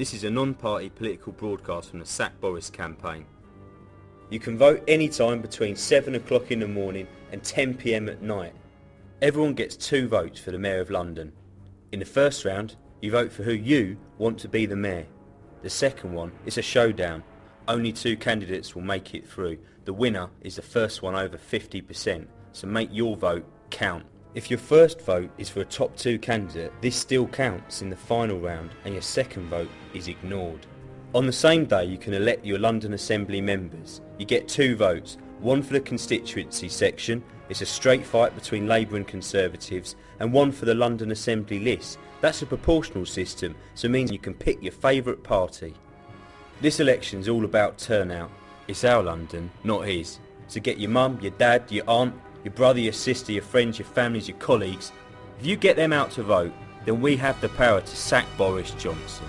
This is a non-party political broadcast from the Sack Boris campaign. You can vote anytime between 7 o'clock in the morning and 10pm at night. Everyone gets two votes for the Mayor of London. In the first round, you vote for who you want to be the Mayor. The second one is a showdown. Only two candidates will make it through. The winner is the first one over 50%, so make your vote count. If your first vote is for a top two candidate, this still counts in the final round and your second vote is ignored. On the same day you can elect your London Assembly members. You get two votes, one for the constituency section, it's a straight fight between Labour and Conservatives, and one for the London Assembly list. That's a proportional system, so it means you can pick your favourite party. This election's all about turnout. It's our London, not his. So get your mum, your dad, your aunt, your brother, your sister, your friends, your families, your colleagues. If you get them out to vote, then we have the power to sack Boris Johnson.